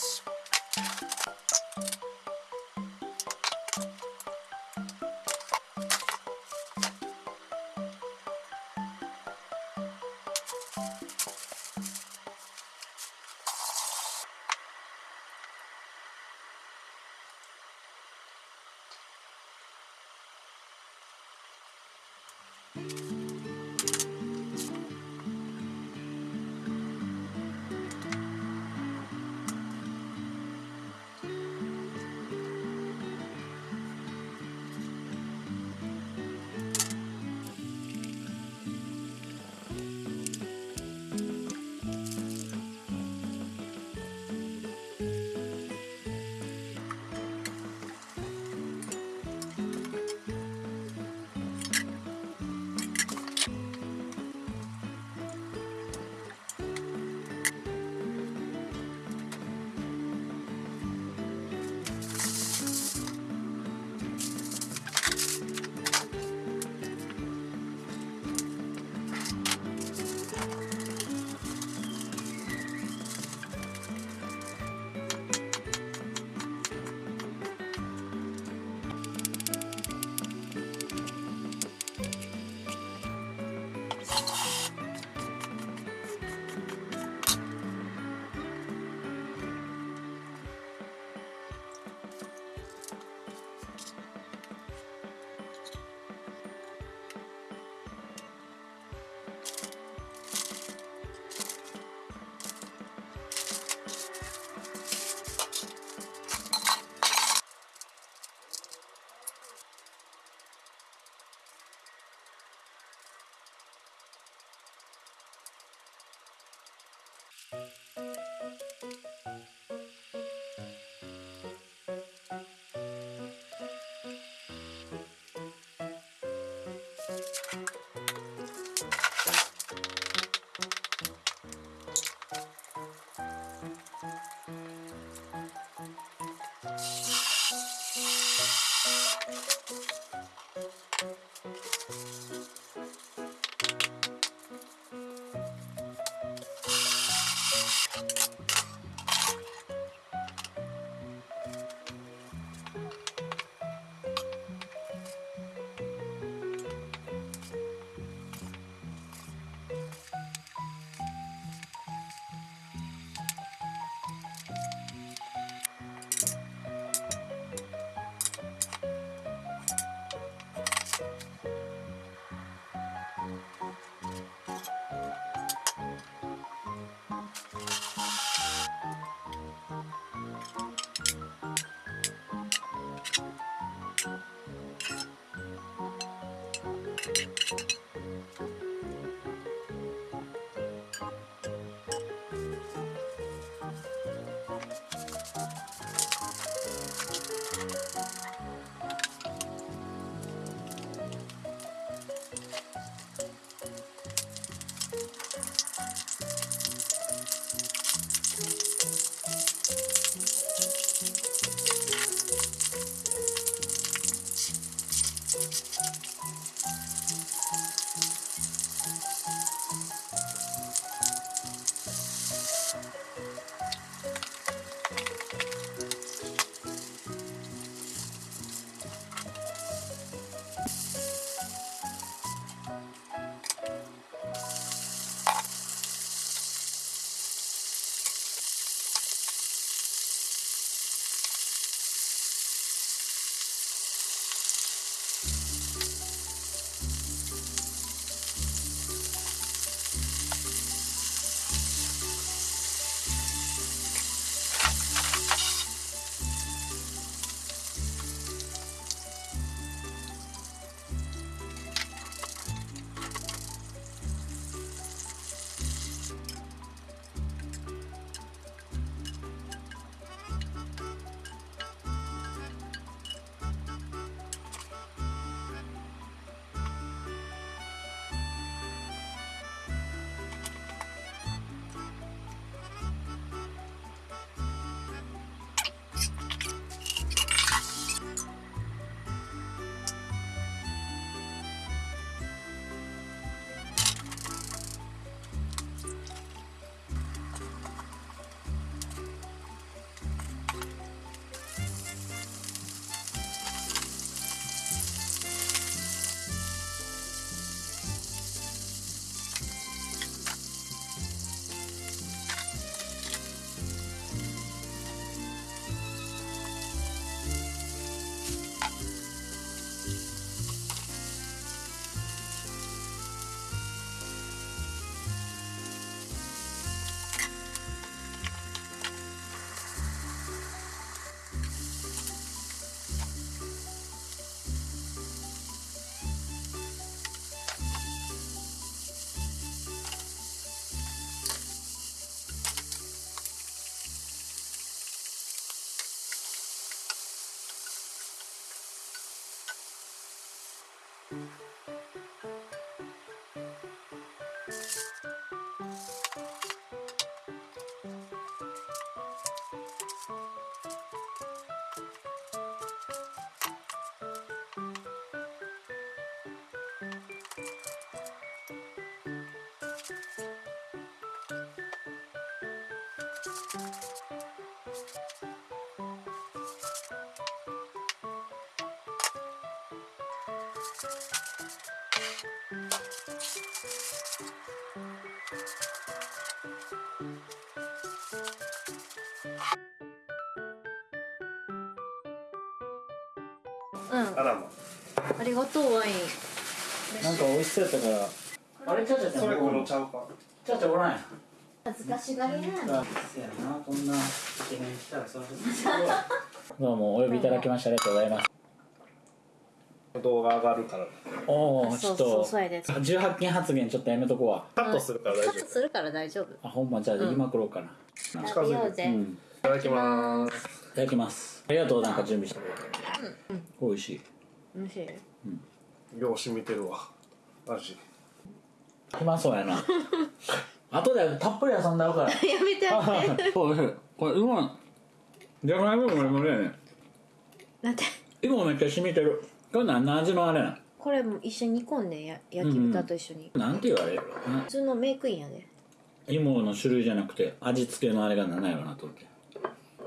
It's うん。あらま。ありがとうワイン。なんか美味しそうやったから。あれちゃちゃちゃんそれ黒ちゃうか。ちゃちゃおらんやん恥ずかしがりなこんなイケメン来たらそどうもお呼びいただきましてありがとうございます。動画上がるから。おおちょっそうそうとそうやで。18禁発言ちょっとやめとこうわ。カットするから大丈夫。いするから大丈夫。あほんまじゃあ言いまくろうかな、食べようぜ、うん。ただきます。いただきます。ありがとうなんか準備してくれて、美味しい。美味しい？よう染みてるわ。味うまそうやな後でたっぷり遊んだろうから。やめてやめて。おいしいこれうまい。じゃがいもも無理やねなんて芋めっちゃ染みてる。これ何の味のあれなん？これも一緒に煮込んでや焼き豚と一緒に、なんて言われるな。普通のメイクインやで。芋の種類じゃなくて味付けのあれが何やろなと思って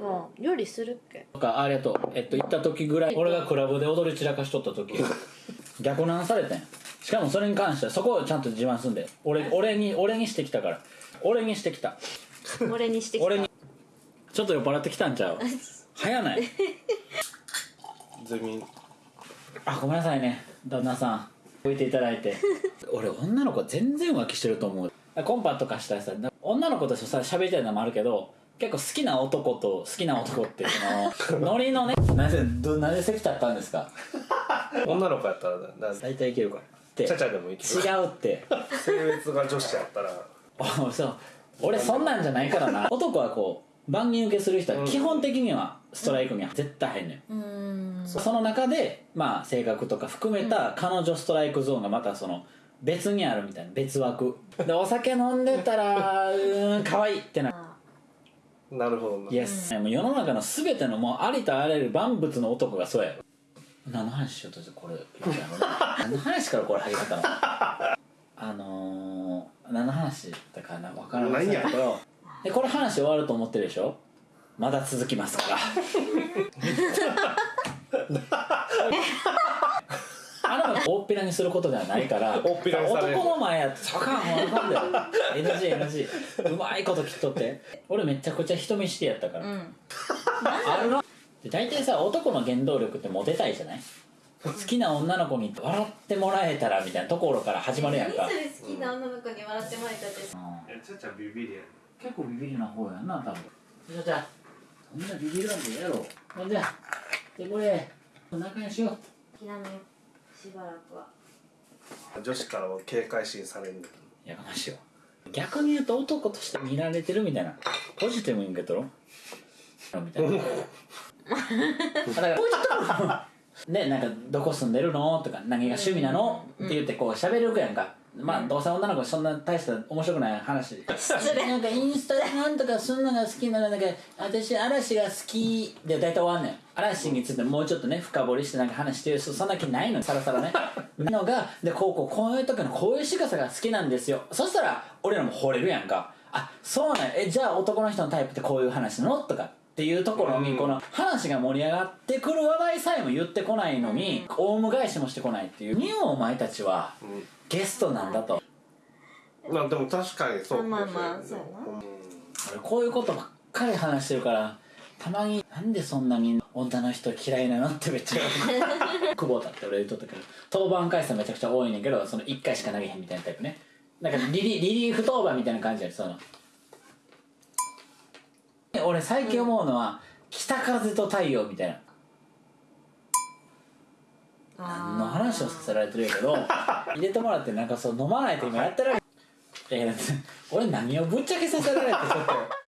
もう料理するっけ？とかありがとうえっと行った時ぐらい俺がクラブで踊り散らかしとった時。逆難されてんしかもそれに関してはそこをちゃんと自慢すんで俺俺に俺にしてきたから。俺にしてきた。俺にしてきた。俺に。ちょっと酔っ払ってきたんちゃう？早ない？ゼミあごめんなさいね。旦那さん。置いていただいて。俺女の子全然浮気してると思う。コンパとかしたらさ女の子とさ喋りたいのもあるけど結構好きな男と好きな男ってその。ノリのね。なぜどなぜ席立ったんですか？女の子やったらな大体いけるからって。ちゃちゃでもいける違うって。性別が女子やったら。おそう。俺そんなんじゃないからな。男はこう万人受けする人は基本的にはストライクには絶対入んねん。うーん。その中でまあ性格とか含めた彼女ストライクゾーンがまたその別にあるみたいな。別枠。でお酒飲んでたら うーん可愛いってなあなるほどな。イエス、もう世の中の全てのもうありとあらゆる万物の男がそうや。よ何の話しようとしてこれ何の話からこれ始まったの？あのー、何の話だったかな分からないけど。でこれ話終わると思ってるでしょ？まだ続きますから。あれは大っぴらにすることではないから大っぴらにされる。男の前やってあかんもうあかんだよ NGNG うまいこと切っとって。俺めちゃくちゃ人見知りやったから、うん。あるなで大体さ男の原動力ってモテたいじゃない？好きな女の子に笑ってもらえたらみたいなところから始まるやんか、好きな女の子に笑ってもらえたってうんちゃちゃビビりや結構ビビりな方やんな多分。じゃじゃそんなビビらんでええやろ。ほんじゃでこれ仲良しよう。諦めしばらくは。女子からは警戒心されるやかましいわ。逆に言うと男として見られてるみたいな。ポジティブに受け取ろう。みたいな だからポジティブねなんか「どこ住んでるの?」とか「何が趣味なの?」って言ってこう喋るやんか。まあどうせ女の子そんな大した面白くない話。なんかインスタでなんとかすんのが好きなのなんか私嵐が好きで大体終わんねん。嵐についてもうちょっとね深掘りしてなんか話してる人そんな気ないのさらさらね。のがでこうこうこういう時のこういう仕草が好きなんですよ。そしたら俺らも惚れるやんか。あそうなんや。えじゃあ男の人のタイプってこういう話なのとかっていうところにこの話が盛り上がってくる話題さえも言ってこないのにオウム返しもしてこないっていう。にお前たちはゲストなんだと。まあでも確かにそう。まあまあそうやな。俺こういうことばっかり話してるからたまになんでそんなみんな女の人嫌いなのってめっちゃ 久保田って俺言っとったけど登板回数めちゃくちゃ多いねんけどその1回しか投げへんみたいなタイプね。なんかリリリリーフ登板みたいな感じやその俺最近思うのは、北風と太陽みたいな。何の話をさせられてるけど 入れてもらってなんかそう飲まないと今やってられいや俺何をぶっちゃけさせられてちょっと